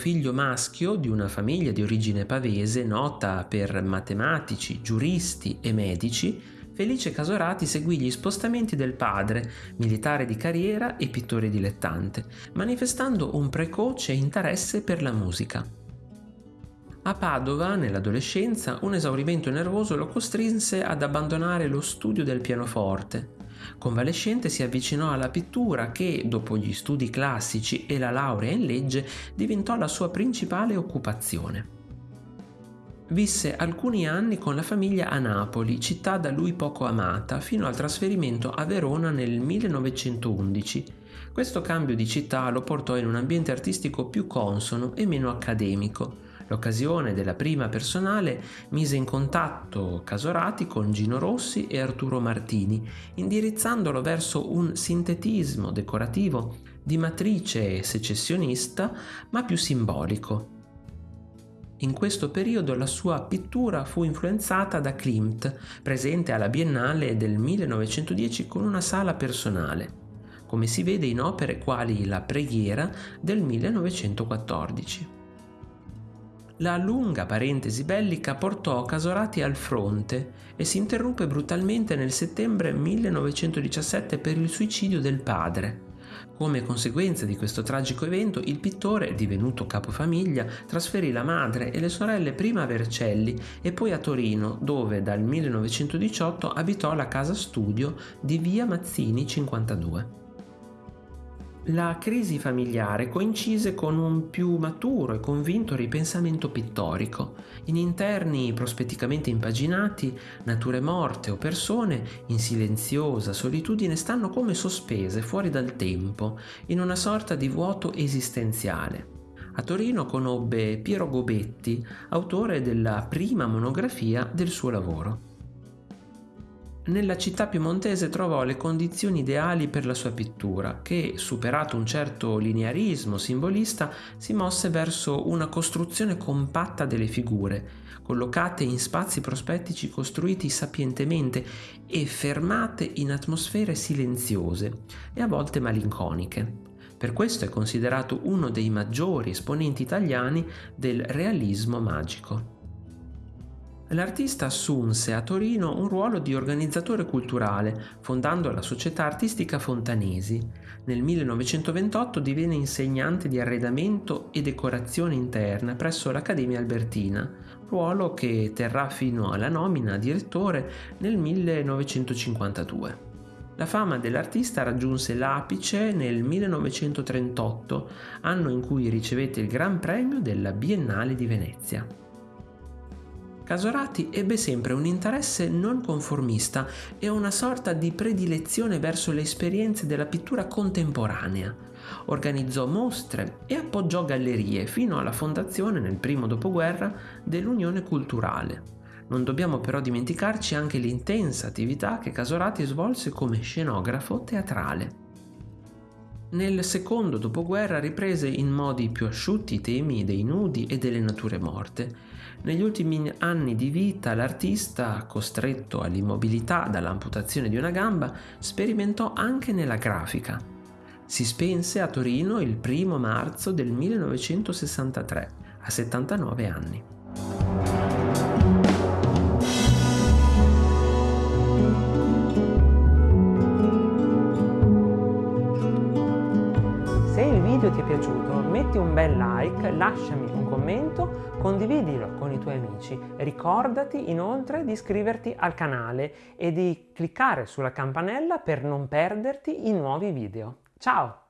Figlio maschio di una famiglia di origine pavese nota per matematici, giuristi e medici, Felice Casorati seguì gli spostamenti del padre, militare di carriera e pittore dilettante, manifestando un precoce interesse per la musica. A Padova, nell'adolescenza, un esaurimento nervoso lo costrinse ad abbandonare lo studio del pianoforte. Convalescente si avvicinò alla pittura che, dopo gli studi classici e la laurea in legge, diventò la sua principale occupazione. Visse alcuni anni con la famiglia a Napoli, città da lui poco amata, fino al trasferimento a Verona nel 1911. Questo cambio di città lo portò in un ambiente artistico più consono e meno accademico. L'occasione della prima personale mise in contatto Casorati con Gino Rossi e Arturo Martini, indirizzandolo verso un sintetismo decorativo di matrice secessionista ma più simbolico. In questo periodo la sua pittura fu influenzata da Klimt, presente alla Biennale del 1910 con una sala personale, come si vede in opere quali La preghiera del 1914. La lunga parentesi bellica portò Casorati al fronte e si interruppe brutalmente nel settembre 1917 per il suicidio del padre. Come conseguenza di questo tragico evento, il pittore, divenuto capofamiglia, trasferì la madre e le sorelle prima a Vercelli e poi a Torino, dove dal 1918 abitò la casa studio di via Mazzini 52. La crisi familiare coincise con un più maturo e convinto ripensamento pittorico. In interni prospetticamente impaginati, nature morte o persone in silenziosa solitudine stanno come sospese fuori dal tempo, in una sorta di vuoto esistenziale. A Torino conobbe Piero Gobetti, autore della prima monografia del suo lavoro. Nella città piemontese trovò le condizioni ideali per la sua pittura, che, superato un certo linearismo simbolista, si mosse verso una costruzione compatta delle figure, collocate in spazi prospettici costruiti sapientemente e fermate in atmosfere silenziose e a volte malinconiche. Per questo è considerato uno dei maggiori esponenti italiani del realismo magico. L'artista assunse a Torino un ruolo di organizzatore culturale, fondando la società artistica Fontanesi. Nel 1928 divenne insegnante di arredamento e decorazione interna presso l'Accademia Albertina, ruolo che terrà fino alla nomina a direttore nel 1952. La fama dell'artista raggiunse l'apice nel 1938, anno in cui ricevette il Gran Premio della Biennale di Venezia. Casorati ebbe sempre un interesse non conformista e una sorta di predilezione verso le esperienze della pittura contemporanea. Organizzò mostre e appoggiò gallerie fino alla fondazione nel primo dopoguerra dell'Unione Culturale. Non dobbiamo però dimenticarci anche l'intensa attività che Casorati svolse come scenografo teatrale. Nel secondo dopoguerra riprese in modi più asciutti i temi dei nudi e delle nature morte negli ultimi anni di vita l'artista, costretto all'immobilità dall'amputazione di una gamba, sperimentò anche nella grafica. Si spense a Torino il 1 marzo del 1963, a 79 anni. Video ti è piaciuto metti un bel like, lasciami un commento, condividilo con i tuoi amici. Ricordati inoltre di iscriverti al canale e di cliccare sulla campanella per non perderti i nuovi video. Ciao!